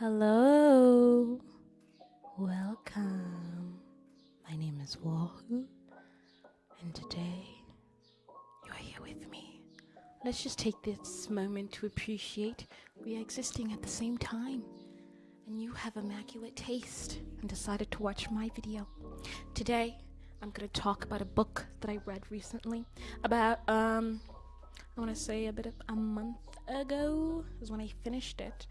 Hello. Welcome. My name is Wahoo, and today you're here with me. Let's just take this moment to appreciate we are existing at the same time. And you have immaculate taste and decided to watch my video. Today, I'm going to talk about a book that I read recently about um I want to say a bit of a month ago is when I finished it,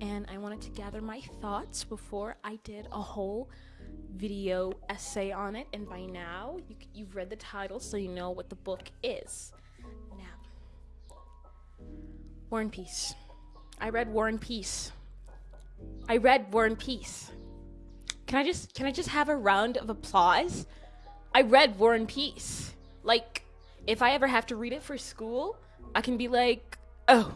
and I wanted to gather my thoughts before I did a whole video essay on it. And by now, you, you've read the title, so you know what the book is. Now, War and Peace. I read War and Peace. I read War and Peace. Can I just can I just have a round of applause? I read War and Peace. Like, if I ever have to read it for school, I can be like, oh,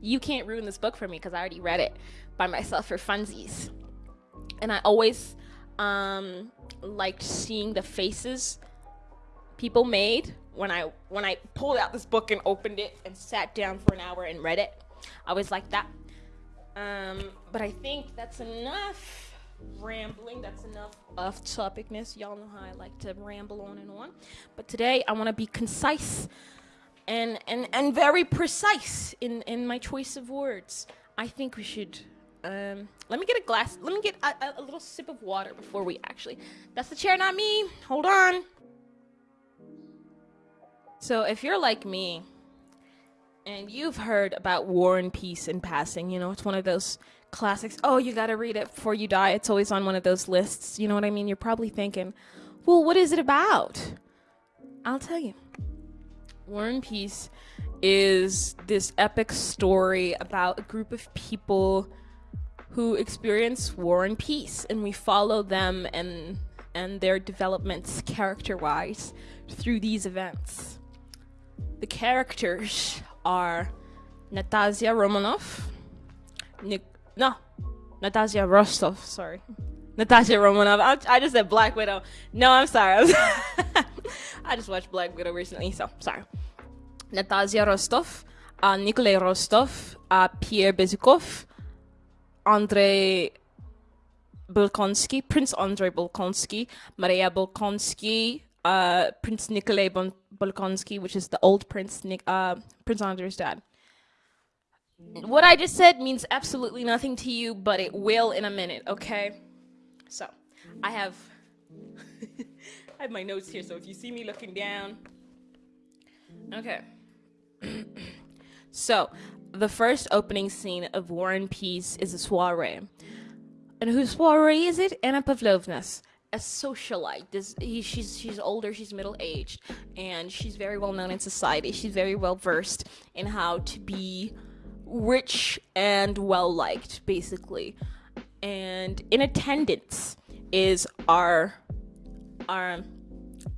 you can't ruin this book for me because I already read it by myself for funsies. And I always um, liked seeing the faces people made when I when I pulled out this book and opened it and sat down for an hour and read it. I always like that. Um, but I think that's enough rambling. That's enough off topicness. Y'all know how I like to ramble on and on. But today I want to be concise and, and, and very precise in, in my choice of words. I think we should. Um, let me get a glass. Let me get a, a, little sip of water before we actually. That's the chair, not me. Hold on. So, if you're like me, and you've heard about War and Peace in passing, you know, it's one of those classics. Oh, you gotta read it before you die. It's always on one of those lists. You know what I mean? You're probably thinking, well, what is it about? I'll tell you. War and Peace is this epic story about a group of people who experience war and peace, and we follow them and and their developments character-wise through these events. The characters are Natasha Romanoff, Nick, no, Natasha Rostov, sorry. Natasha Romanoff. I, I, just said Black Widow. No, I'm sorry. I just watched Black Widow recently, so sorry. Natasha Rostov, uh, Nikolai Rostov, uh, Pierre Bezukhov, Andrei Bolkonsky, Prince Andrei Bolkonsky, Maria Bolkonsky, uh, Prince Nikolai bon- Bolkonsky, which is the old Prince uh, Prince Andrei's dad. What I just said means absolutely nothing to you, but it will in a minute, okay? So, I have I have my notes here, so if you see me looking down, okay. so, the first opening scene of War and Peace is a soiree. And whose soiree is it? Anna Pavlovna's a socialite. This he, she's she's older, she's middle aged, and she's very well known in society. She's very well versed in how to be rich and well liked, basically. And in attendance is our our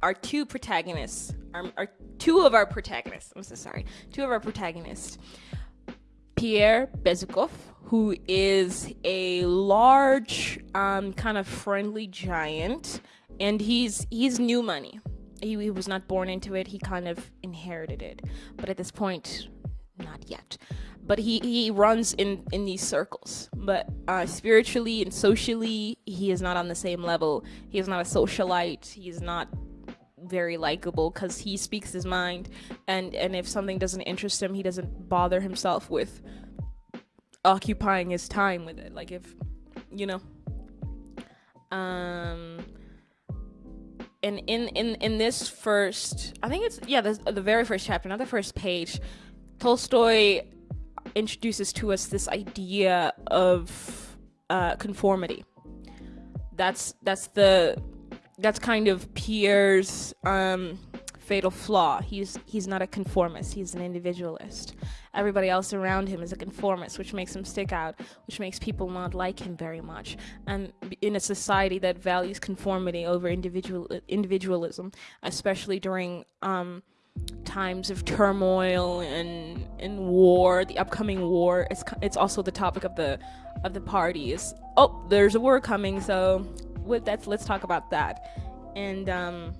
our two protagonists, our, our two of our protagonists. I'm so sorry, two of our protagonists. Pierre Bezukhov, who is a large, um, kind of friendly giant, and he's he's new money. He, he was not born into it; he kind of inherited it. But at this point, not yet. But he he runs in in these circles. But uh, spiritually and socially he is not on the same level. He is not a socialite. He's not very likable because he speaks his mind. And and if something doesn't interest him he doesn't bother himself with occupying his time with it. Like if you know. Um and in in in this first i think it's yeah the, the very first chapter not the first page tolstoy introduces to us this idea of uh, conformity. That's that's the that's kind of Pierre's um, fatal flaw. He's he's not a conformist. He's an individualist. Everybody else around him is a conformist, which makes him stick out, which makes people not like him very much. And in a society that values conformity over individual individualism, especially during um, times of turmoil and and war, the upcoming war. It's it's also the topic of the of the parties. Oh, there's a war coming, so with that, let's talk about that. And um,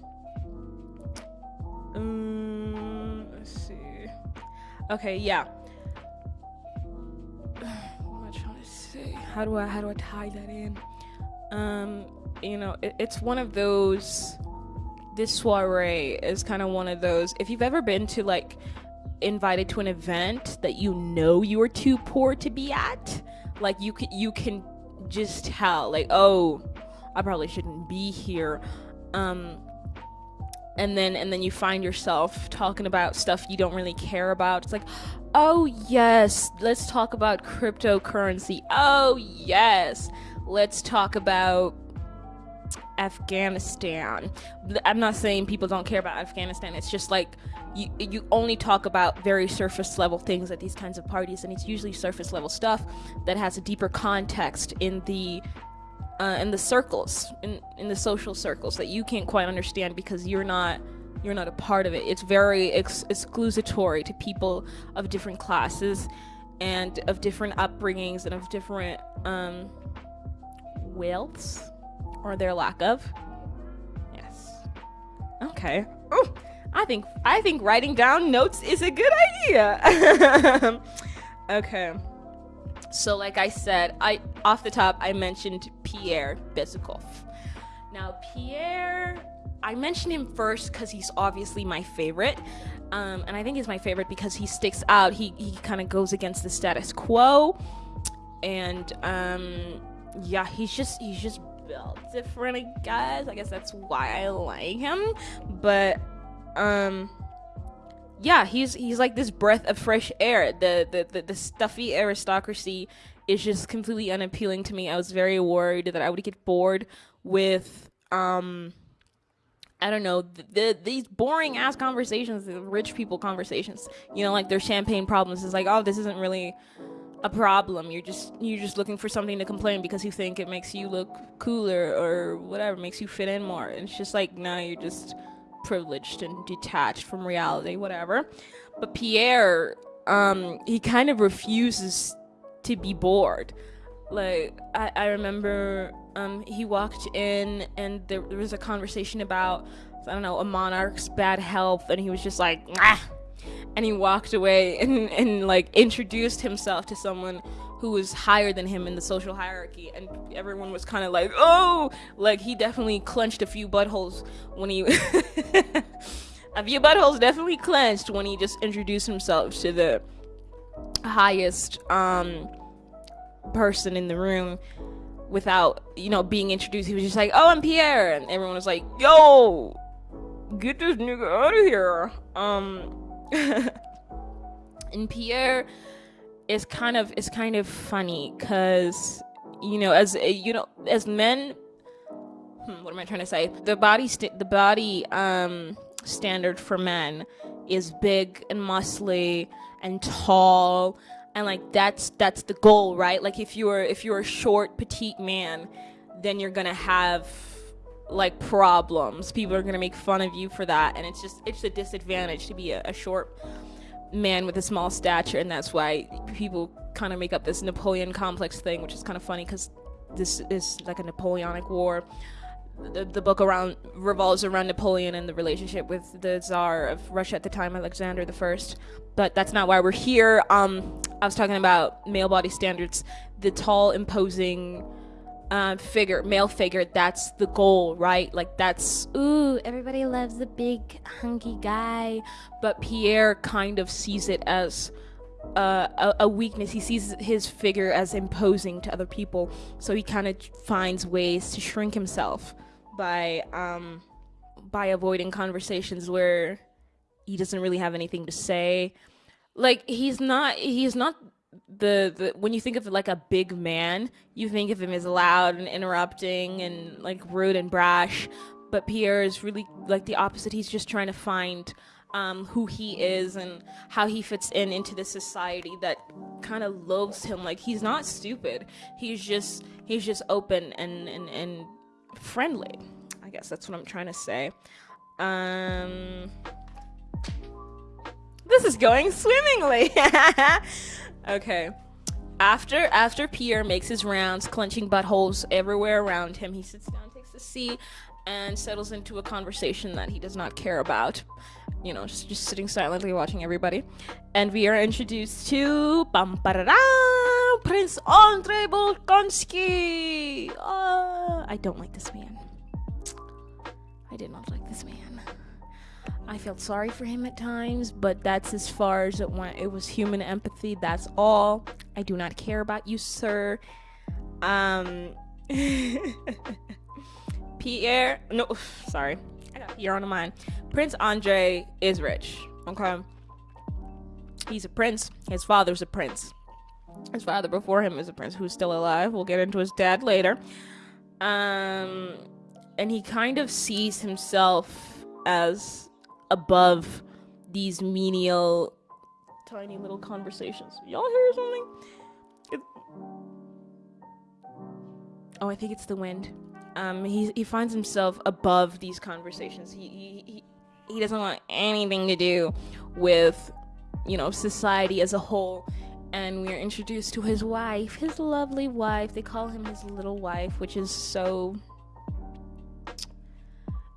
um let's see. Okay, yeah. What am I trying to say? how do I how do I tie that in? Um, you know, it, it's one of those. This soiree is kind of one of those. If you've ever been to like invited to an event that you know you are too poor to be at, like you can you can just tell like oh I probably shouldn't be here. Um, and then and then you find yourself talking about stuff you don't really care about. It's like, "Oh, yes, let's talk about cryptocurrency. Oh, yes. Let's talk about Afghanistan." I'm not saying people don't care about Afghanistan. It's just like you you only talk about very surface level things at these kinds of parties and it's usually surface level stuff that has a deeper context in the uh, in the circles, in in the social circles that you can't quite understand because you're not you're not a part of it. It's very ex- exclusatory to people of different classes and of different upbringings and of different um, wealths or their lack of. Yes. Okay. Ooh, I think I think writing down notes is a good idea. okay. So, like I said, I off the top I mentioned Pierre Bezukhov. Now, Pierre, I mentioned him first because he's obviously my favorite, um, and I think he's my favorite because he sticks out. He he kind of goes against the status quo, and um, yeah, he's just he's just different, guys. I guess that's why I like him, but um yeah, he's he's like this breath of fresh air. The, the the the stuffy aristocracy is just completely unappealing to me. I was very worried that I would get bored with um I don't know the, the these boring ass conversations, the rich people conversations. You know, like their champagne problems is like, oh, this isn't really a problem. You're just you're just looking for something to complain because you think it makes you look cooler or whatever, makes you fit in more. And it's just like, no, nah, you're just privileged and detached from reality, whatever. But Pierre, um, he kind of refuses to be bored. Like I, I remember um, he walked in and there, there was a conversation about I don't know a monarch's bad health, and he was just like, ah! And he walked away and and like introduced himself to someone who was higher than him in the social hierarchy. And everyone was kind of like oh! Like he definitely clenched a few buttholes when he a few buttholes definitely clenched when he just introduced himself to the highest um person in the room without you know being introduced. He was just like oh i'm pierre. And everyone was like yo get this nigga out of here. Um and pierre is kind of is kind of funny because you know as you know as men hmm, what am i trying to say? The body st- the body um standard for men is big and muscly and tall and like that's that's the goal right? Like if you're if you're a short petite man then you're gonna have like problems people are gonna make fun of you for that and it's just it's a disadvantage to be a, a short man with a small stature, and that's why people kind of make up this Napoleon complex thing, which is kind of funny because this is like a Napoleonic war. The, the book around revolves around Napoleon and the relationship with the Tsar of Russia at the time, Alexander the First. But that's not why we're here. Um, I was talking about male body standards, the tall, imposing uh, figure, male figure, that's the goal, right? Like that's ooh, everybody loves the big hunky guy, but Pierre kind of sees it as uh, a, a, weakness. He sees his figure as imposing to other people, so he kind of finds ways to shrink himself by um, by avoiding conversations where he doesn't really have anything to say. Like he's not he's not the, the when you think of like a big man, you think of him as loud and interrupting and like rude and brash. But Pierre is really like the opposite. He's just trying to find um, who he is and how he fits in into the society that kind of loathes him. Like he's not stupid. He's just he's just open and and, and friendly. I guess that's what I'm trying to say. Um, this is going swimmingly. Okay. After after Pierre makes his rounds, clenching buttholes everywhere around him, he sits down, takes a seat, and settles into a conversation that he does not care about. You know, just, just sitting silently watching everybody. And we are introduced to bum, Prince Andrei Bolkonsky. Uh, I don't like this man. I did not like this man. I felt sorry for him at times, but that's as far as it went. It was human empathy. That's all. I do not care about you, sir. Um, Pierre. No, sorry. I got Pierre on the mind. Prince Andre is rich. Okay. He's a prince. His father's a prince. His father before him is a prince who's still alive. We'll get into his dad later. Um, and he kind of sees himself as above these menial, tiny little conversations. Y'all hear something? It... Oh, I think it's the wind. Um, he he finds himself above these conversations. He he he, he doesn't want anything to do with, you know, society as a whole. And we are introduced to his wife, his lovely wife. They call him his little wife, which is so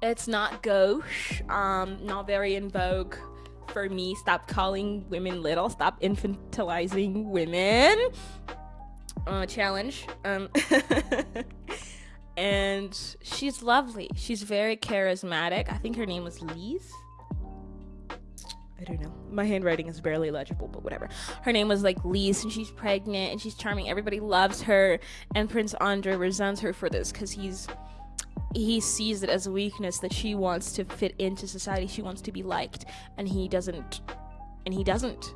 it's not gauche, um, not very in vogue for me. Stop calling women little. Stop infantilizing women. Uh, challenge. Um, and she's lovely. She's very charismatic. I think her name was Lise. I don't know. My handwriting is barely legible, but whatever. Her name was like Lise, and she's pregnant and she's charming. Everybody loves her, and Prince Andre resents her for this because he's he sees it as a weakness that she wants to fit into society she wants to be liked and he doesn't and he doesn't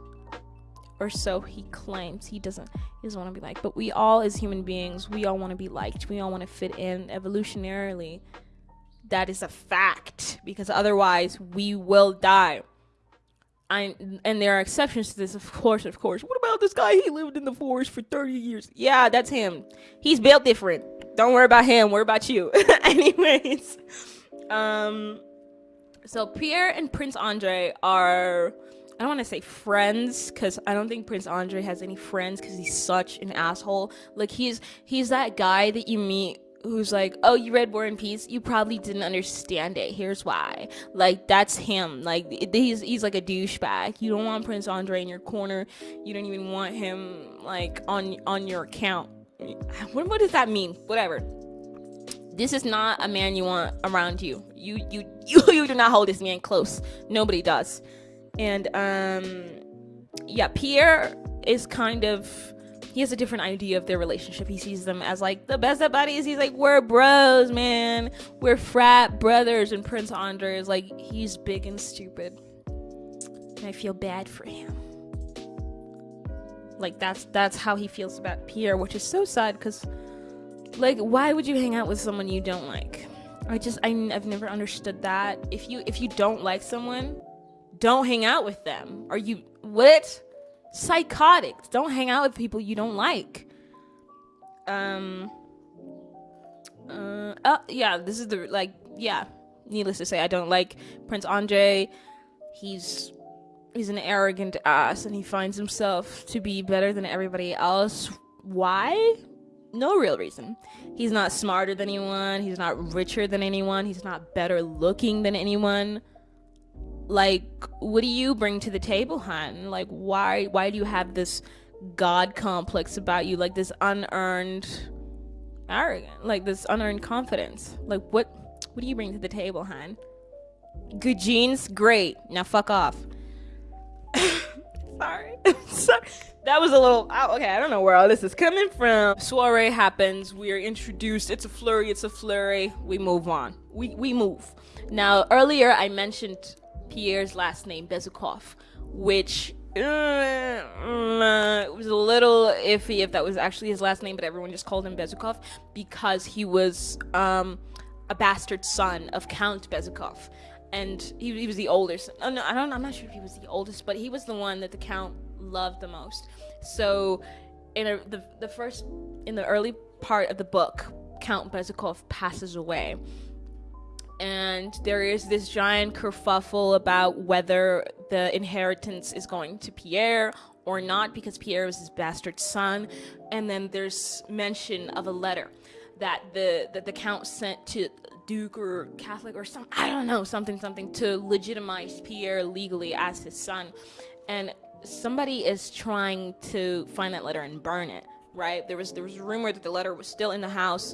or so he claims he doesn't he doesn't want to be liked but we all as human beings we all want to be liked we all want to fit in evolutionarily that is a fact because otherwise we will die I, and there are exceptions to this, of course, of course. What about this guy? He lived in the forest for 30 years. Yeah, that's him. He's built different. Don't worry about him. Worry about you. Anyways, um, so Pierre and Prince Andre are. I don't want to say friends because I don't think Prince Andre has any friends because he's such an asshole. Like he's he's that guy that you meet who's like, "Oh, you read War and Peace? You probably didn't understand it. Here's why." Like that's him. Like he's he's like a douchebag. You don't want Prince Andre in your corner. You don't even want him like on on your account what, what does that mean? Whatever. This is not a man you want around you. You you you you do not hold this man close. Nobody does. And um yeah, Pierre is kind of he has a different idea of their relationship. He sees them as like the best of buddies. He's like, we're bros, man. We're frat brothers. And Prince Andre is like, he's big and stupid. And I feel bad for him. Like that's that's how he feels about Pierre, which is so sad because like why would you hang out with someone you don't like? I just I, I've never understood that. If you if you don't like someone, don't hang out with them. Are you what? Psychotics. Don't hang out with people you don't like. Um. Uh. Oh, yeah. This is the like. Yeah. Needless to say, I don't like Prince Andre. He's he's an arrogant ass and he finds himself to be better than everybody else. Why? No real reason. He's not smarter than anyone, he's not richer than anyone, he's not better looking than anyone. Like, what do you bring to the table, hun? Like, why why do you have this god complex about you, like this unearned arrogant, like this unearned confidence? Like what what do you bring to the table, hun? Good genes, great. Now fuck off. Sorry. Sorry. That was a little oh, okay. I don't know where all this is coming from. Soiree happens. We are introduced. It's a flurry. It's a flurry. We move on. We we move. Now earlier I mentioned Pierre's last name Bezukhov, which uh, was a little iffy if that was actually his last name, but everyone just called him Bezukhov because he was um, a bastard son of Count Bezukhov and he, he was the oldest. Oh, no, I don't. I'm not sure if he was the oldest, but he was the one that the count loved the most. So, in a, the the first in the early part of the book, Count Bezukhov passes away, and there is this giant kerfuffle about whether the inheritance is going to Pierre or not because Pierre was his bastard son, and then there's mention of a letter that the that the count sent to Duke or Catholic or some I don't know something something to legitimize Pierre legally as his son, and somebody is trying to find that letter and burn it right? There was there was rumor that the letter was still in the house.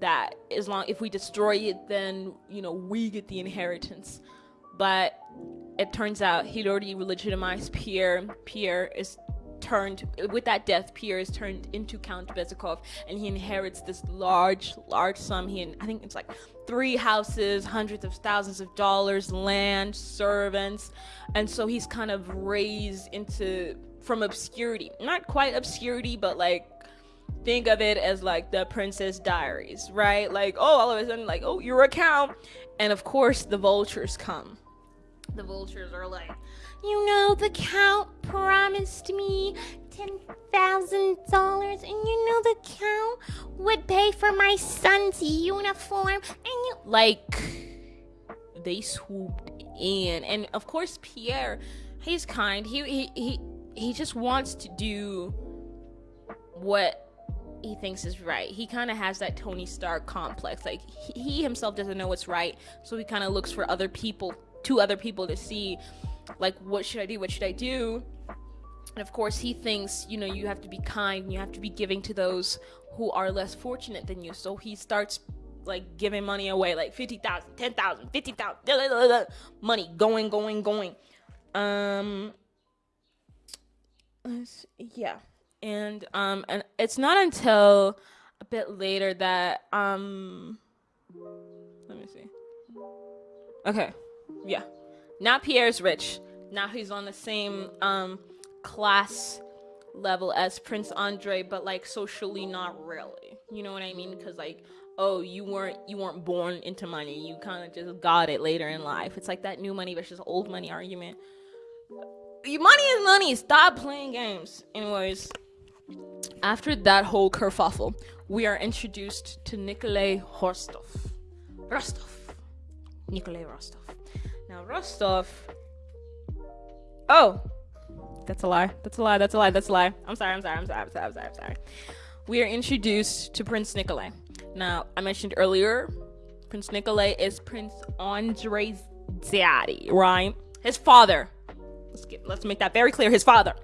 That as long if we destroy it, then you know we get the inheritance. But it turns out he'd already legitimized Pierre. Pierre is turned with that death pierre is turned into count Bezukhov and he inherits this large large sum. He and i think it's like three houses hundreds of thousands of dollars land servants. And so he's kind of raised into from obscurity. Not quite obscurity but like think of it as like the princess diaries right? Like oh all of a sudden like oh your account and of course the vultures come. The vultures are like you know, the count promised me $10,000, and you know, the count would pay for my son's uniform, and you. Like, they swooped in. And of course, Pierre, he's kind. He, he, he, he just wants to do what he thinks is right. He kind of has that Tony Stark complex. Like he, he himself doesn't know what's right, so he kind of looks for other people, to other people to see like what should i do what should i do? And of course he thinks you know you have to be kind you have to be giving to those who are less fortunate than you. So he starts like giving money away like 50,000 10,000 50,000 money going going going. Um yeah. And um and it's not until a bit later that um let me see. Okay yeah now Pierre's rich. Now he's on the same um, class level as Prince Andre, but like socially not really. You know what I mean? Because like, oh, you weren't you weren't born into money. You kind of just got it later in life. It's like that new money versus old money argument. Money is money. Stop playing games. Anyways, after that whole kerfuffle, we are introduced to Nikolai Rostov. Rostov. Nikolai Rostov. Now Rostov. Oh, that's a lie. That's a lie. That's a lie. That's a lie. I'm sorry. I'm sorry. I'm sorry. I'm sorry. I'm sorry. I'm sorry. We are introduced to Prince Nikolai. Now, I mentioned earlier, Prince Nikolai is Prince Andrei's daddy, right? His father. Let's get. Let's make that very clear. His father.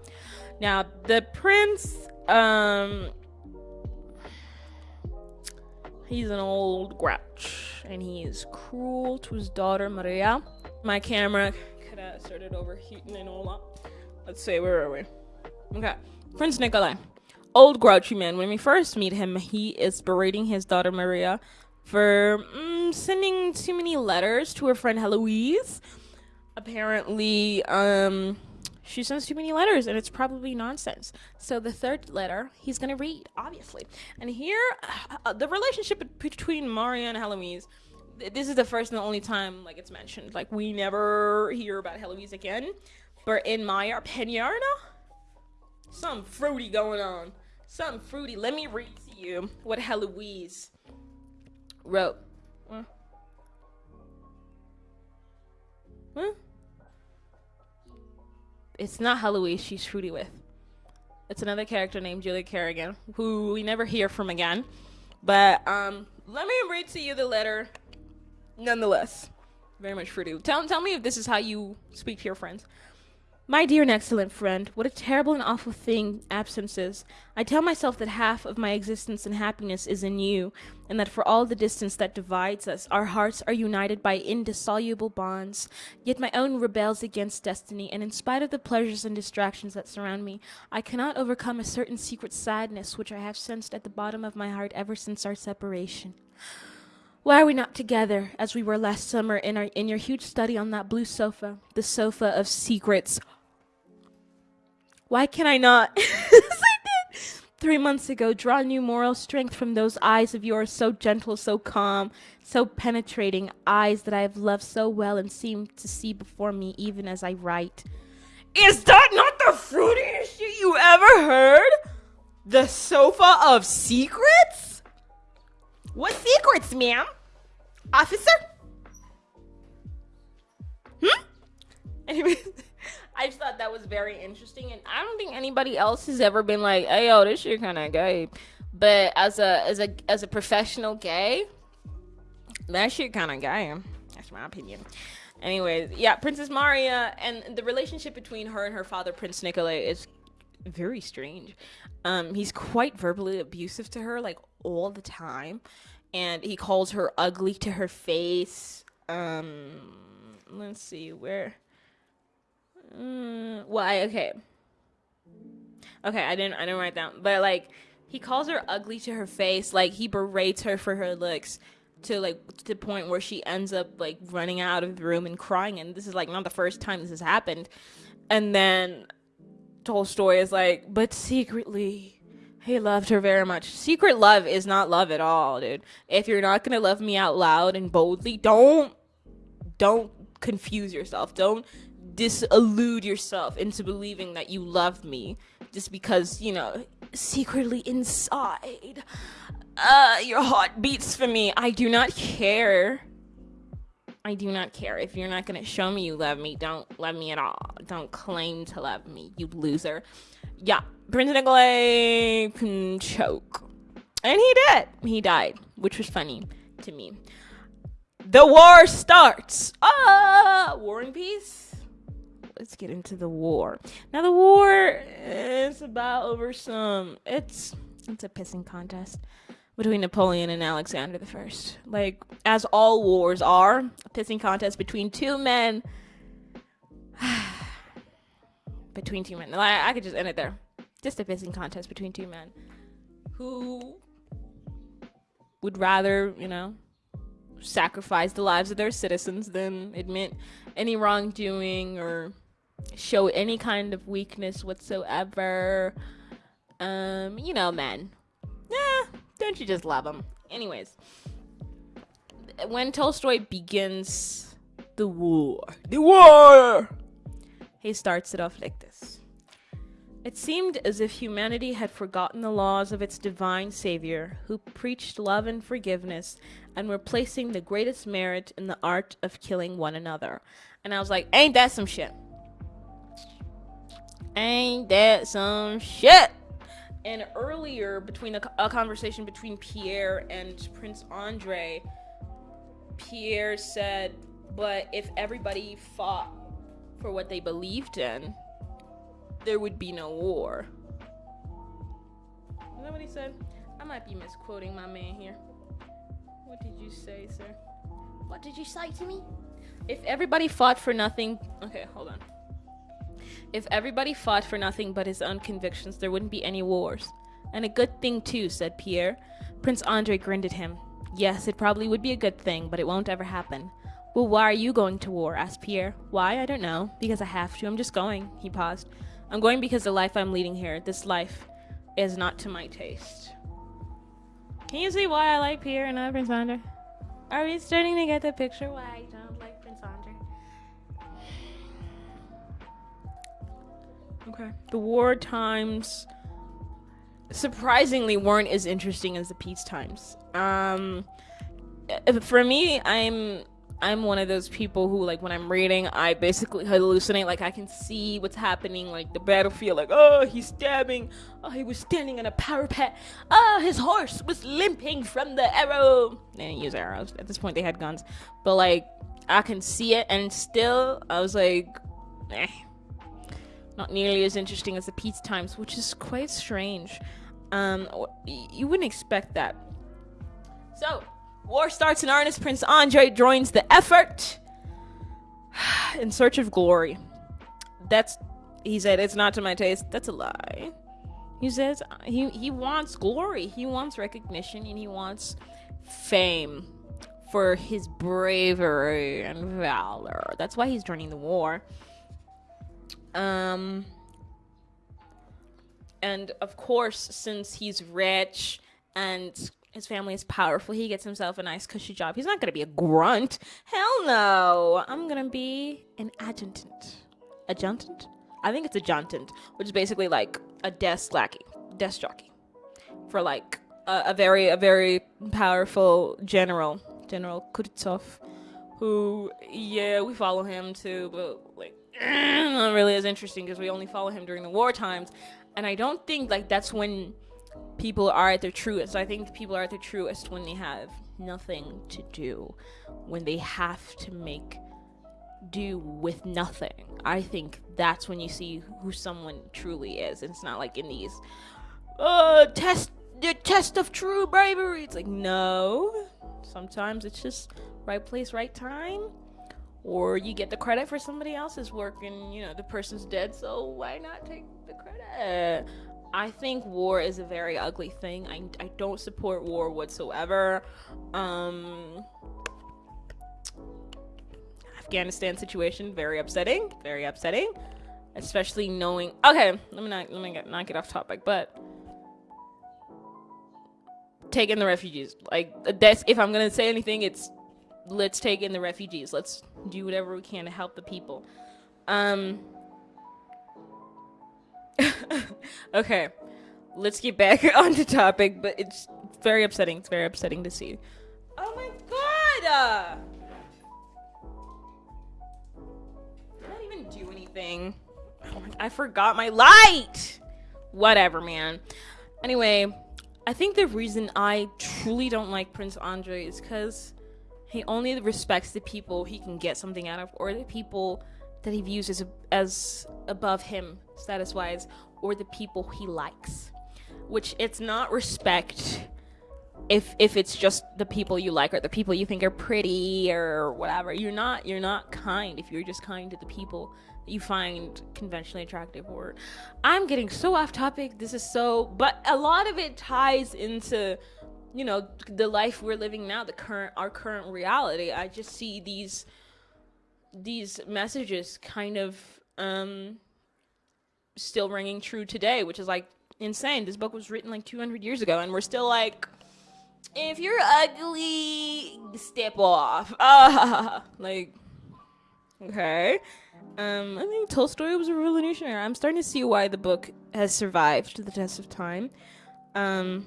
Now, the prince, um, he's an old grouch, and he is cruel to his daughter Maria my camera could have started overheating and all that. Let's see, where are we? Okay. Prince Nikolai. Old grouchy man. When we first meet him, he is berating his daughter Maria for mm, sending too many letters to her friend Heloise. Apparently, um, she sends too many letters and it's probably nonsense. So the third letter he's gonna read, obviously. And here, uh, the relationship between Maria and Heloise this is the first and only time like it's mentioned. Like we never hear about Heloise again. But in my opinion, some fruity going on. Something fruity. Let me read to you what Heloise wrote. Huh? It's not Heloise she's fruity with. It's another character named Julia Kerrigan, who we never hear from again. But um, let me read to you the letter nonetheless, very much fruity. Tell, tell me if this is how you speak to your friends. My dear and excellent friend, what a terrible and awful thing absence is. I tell myself that half of my existence and happiness is in you, and that for all the distance that divides us, our hearts are united by indissoluble bonds. Yet my own rebels against destiny, and in spite of the pleasures and distractions that surround me, I cannot overcome a certain secret sadness which I have sensed at the bottom of my heart ever since our separation. Why are we not together as we were last summer in our in your huge study on that blue sofa, the sofa of secrets? Why can I not, as I did three months ago, draw new moral strength from those eyes of yours, so gentle, so calm, so penetrating, eyes that I have loved so well and seem to see before me even as I write? Is that not the fruitiest shit you ever heard? The sofa of secrets? What secrets, ma'am? Officer? Hmm? Anyway, I just thought that was very interesting, and I don't think anybody else has ever been like, "Hey, yo, this shit kind of gay." But as a as a as a professional gay, that shit kind of gay. That's my opinion. Anyways, yeah, Princess Maria and the relationship between her and her father, Prince Nikolai, is very strange. Um, he's quite verbally abusive to her, like all the time, and he calls her ugly to her face. Um, let's see where. Why? Okay. Okay, I didn't. I didn't write down, but like he calls her ugly to her face. Like he berates her for her looks to like to the point where she ends up like running out of the room and crying. And this is like not the first time this has happened. And then Tolstoy is like, but secretly, he loved her very much. Secret love is not love at all, dude. If you're not gonna love me out loud and boldly, don't don't confuse yourself. Don't disillude yourself into believing that you love me just because, you know, secretly inside uh your heart beats for me. I do not care. I do not care. If you're not to show me you love me, don't love me at all. Don't claim to love me, you loser. Yeah, Prince Nikolai can choke. And he did. He died, which was funny to me. The war starts. Ah, War and Peace. Let's get into the war. Now the war is about over some. It's it's a pissing contest between Napoleon and Alexander the First. Like, as all wars are, a pissing contest between two men. Between two men. I, I could just end it there. Just a pissing contest between two men who would rather, you know, sacrifice the lives of their citizens than admit any wrongdoing or show any kind of weakness whatsoever. Um, you know, men. Yeah, don't you just love them? Anyways, when Tolstoy begins the war, the war, he starts it off like this. It seemed as if humanity had forgotten the laws of its divine Savior, who preached love and forgiveness, and were placing the greatest merit in the art of killing one another. And I was like, ain't that some shit? Ain't that some shit? and earlier between a, a, conversation between Pierre and Prince Andre, Pierre said, "But if everybody fought for what they believed in, there would be no war." Is that what he said? I might be misquoting my man here. What did you say, sir? What did you say to me? If everybody fought for nothing, okay, hold on. If everybody fought for nothing but his own convictions, there wouldn't be any wars. And a good thing, too, said Pierre. Prince Andre grinned at him. Yes, it probably would be a good thing, but it won't ever happen. Well, why are you going to war? asked Pierre. Why? I don't know. Because I have to. I'm just going. He paused. I'm going because the life I'm leading here, this life, is not to my taste. Can you see why I like Pierre and not Prince Andre? Are we starting to get the picture why I don't like Prince Andre? Okay. The war times surprisingly weren't as interesting as the peace times. Um, for me, I'm I'm one of those people who like when I'm reading, I basically hallucinate. Like I can see what's happening, like the battlefield. Like oh, he's stabbing. Oh, he was standing on a parapet. Oh, his horse was limping from the arrow. They didn't use arrows at this point. They had guns, but like I can see it, and still I was like, eh, not nearly as interesting as the peace times, which is quite strange. Um, you wouldn't expect that. So, war starts in earnest. Prince Andre joins the effort in search of glory. That's, he said, it's not to my taste. That's a lie. He says he, he wants glory, he wants recognition, and he wants fame for his bravery and valor. That's why he's joining the war. Um, and of course, since he's rich and his family is powerful, he gets himself a nice cushy job. He's not gonna be a grunt. Hell no. I'm gonna be an adjutant. Adjutant? I think it's adjutant, which is basically like a desk lackey, desk jockey, for like a, a very a very powerful general, General Kutuzov, who yeah we follow him too, but like not really as interesting because we only follow him during the war times and i don't think like that's when people are at their truest i think people are at their truest when they have nothing to do when they have to make do with nothing. I think that's when you see who someone truly is. It's not like in these uh test the test of true bravery. It's like no. Sometimes it's just right place, right time. Or you get the credit for somebody else's work and you know the person's dead, so why not take the credit? I think war is a very ugly thing. I, I don't support war whatsoever. Um Afghanistan situation very upsetting, very upsetting, especially knowing. Okay, let me not let me get, not get off topic, but taking the refugees. Like that's if I'm gonna say anything, it's let's take in the refugees. Let's do whatever we can to help the people. Um. okay, let's get back on the topic, but it's very upsetting. It's very upsetting to see. Oh my god! Uh, do anything. I forgot my light. Whatever, man. Anyway, I think the reason I truly don't like Prince Andre is because he only respects the people he can get something out of, or the people that he views as as above him status wise, or the people he likes. Which it's not respect if if it's just the people you like or the people you think are pretty or whatever you're not you're not kind if you're just kind to the people that you find conventionally attractive or i'm getting so off topic this is so but a lot of it ties into you know the life we're living now the current our current reality i just see these these messages kind of um still ringing true today which is like insane this book was written like 200 years ago and we're still like if you're ugly, step off. Ah, like, okay. Um, I think Tolstoy was a revolutionary. I'm starting to see why the book has survived to the test of time. Um,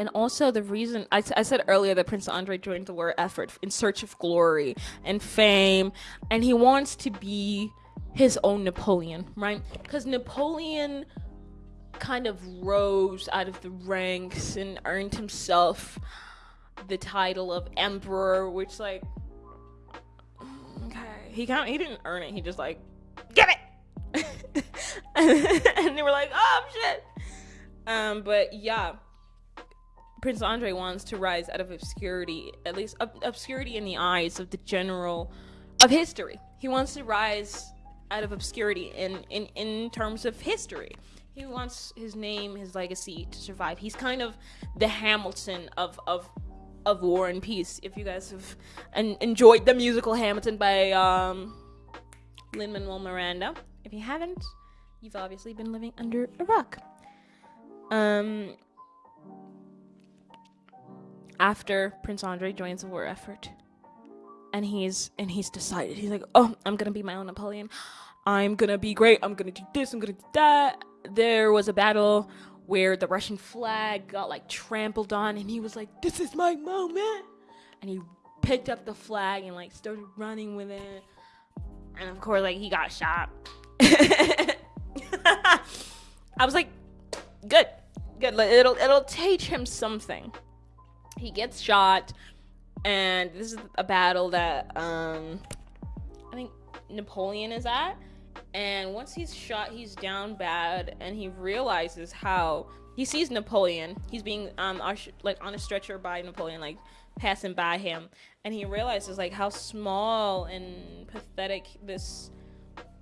and also the reason I, I said earlier that Prince Andre joined the war effort in search of glory and fame, and he wants to be his own Napoleon, right? Because Napoleon kind of rose out of the ranks and earned himself the title of emperor, which like okay, he kind he didn't earn it. He just like get it, and they were like, oh shit. Um, but yeah, Prince Andre wants to rise out of obscurity, at least ob- obscurity in the eyes of the general of history. He wants to rise out of obscurity in in in terms of history he wants his name, his legacy to survive. He's kind of the Hamilton of of of War and Peace. If you guys have en- enjoyed the musical Hamilton by um, Lin Manuel Miranda, if you haven't, you've obviously been living under a rock. Um, after Prince Andre joins the war effort, and he's and he's decided he's like, oh, I'm gonna be my own Napoleon. I'm gonna be great. I'm gonna do this. I'm gonna do that there was a battle where the Russian flag got like trampled on, and he was like, "This is my moment," and he picked up the flag and like started running with it, and of course, like he got shot. I was like, "Good, good. It'll it'll teach him something." He gets shot, and this is a battle that um, I think Napoleon is at. And once he's shot he's down bad and he realizes how he sees napoleon. He's being um like on a stretcher by napoleon like passing by him. And he realizes like how small and pathetic this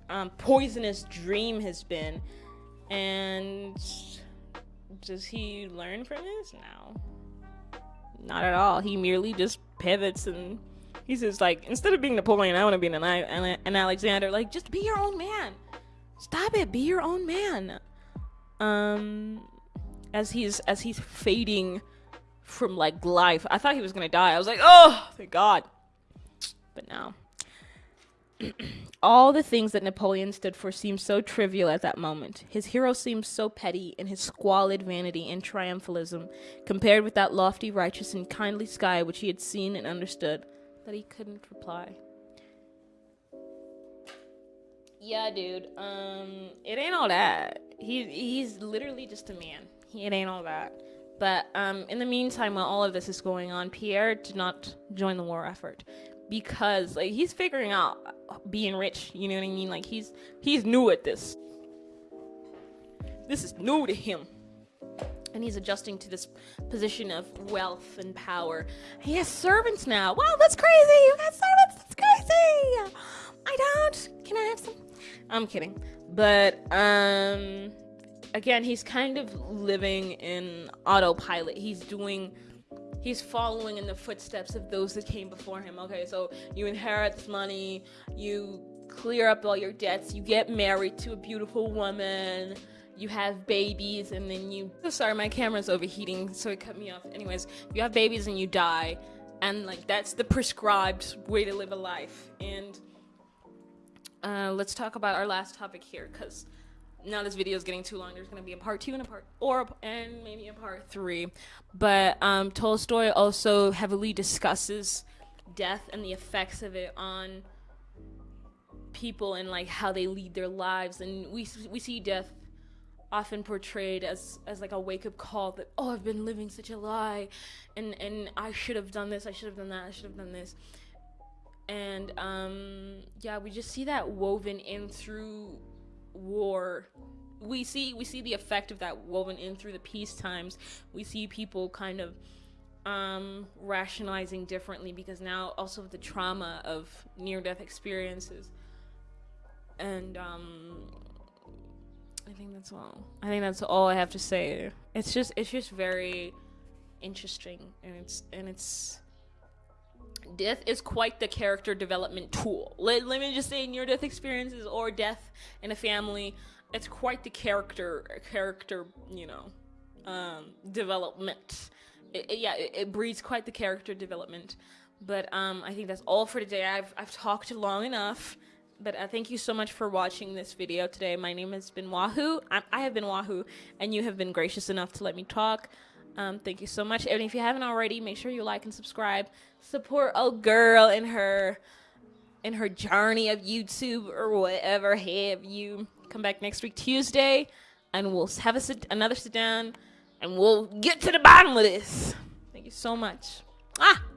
um, poisonous dream has been. And does he learn from this? Now not at all he merely just pivots and he says like instead of being Napoleon, I want to be an, an Alexander. Like just be your own man. Stop it. Be your own man. Um, as he's as he's fading from like life, I thought he was gonna die. I was like, oh, thank God. But now, all the things that Napoleon stood for seemed so trivial at that moment. His hero seemed so petty in his squalid vanity and triumphalism, compared with that lofty, righteous, and kindly sky which he had seen and understood that he couldn't reply. Yeah, dude. Um, it ain't all that. He he's literally just a man. He, it ain't all that. But um, in the meantime, while all of this is going on, Pierre did not join the war effort. Because like he's figuring out being rich. You know what I mean? Like he's he's new at this. This is new to him. And he's adjusting to this position of wealth and power. He has servants now. Wow, that's crazy! You got servants. That's crazy. I don't. Can I have some? I'm kidding. But um, again, he's kind of living in autopilot. He's doing he's following in the footsteps of those that came before him. Okay, so you inherit this money, you clear up all your debts, you get married to a beautiful woman, you have babies, and then you. Oh, sorry, my camera's overheating, so it cut me off. Anyways, you have babies and you die, and like that's the prescribed way to live a life. And uh, let's talk about our last topic here, because now this video is getting too long. There's going to be a part two and a part or and maybe a part three. But um, Tolstoy also heavily discusses death and the effects of it on people and like how they lead their lives. And we we see death often portrayed as as like a wake up call that oh I've been living such a lie, and and I should have done this. I should have done that. I should have done this. And um, yeah, we just see that woven in through war we see we see the effect of that woven in through the peace times we see people kind of um, rationalizing differently because now also the trauma of near death experiences and um, I think that's all. I think that's all I have to say. It's just it's just very interesting and it's and it's death is quite the character development tool. Let, let me just say near death experiences or death in a family, it's quite the character character, you know, um, development. It, it, yeah, it, it, breeds quite the character development. But um, I think that's all for today. I've I've talked long enough. But uh, thank you so much for watching this video today. My name has been Wahoo. I, I have been Wahoo, and you have been gracious enough to let me talk. Um, thank you so much. And if you haven't already, make sure you like and subscribe. Support a girl in her in her journey of YouTube or whatever have you. Come back next week Tuesday, and we'll have a sit, another sit down, and we'll get to the bottom of this. Thank you so much. Ah.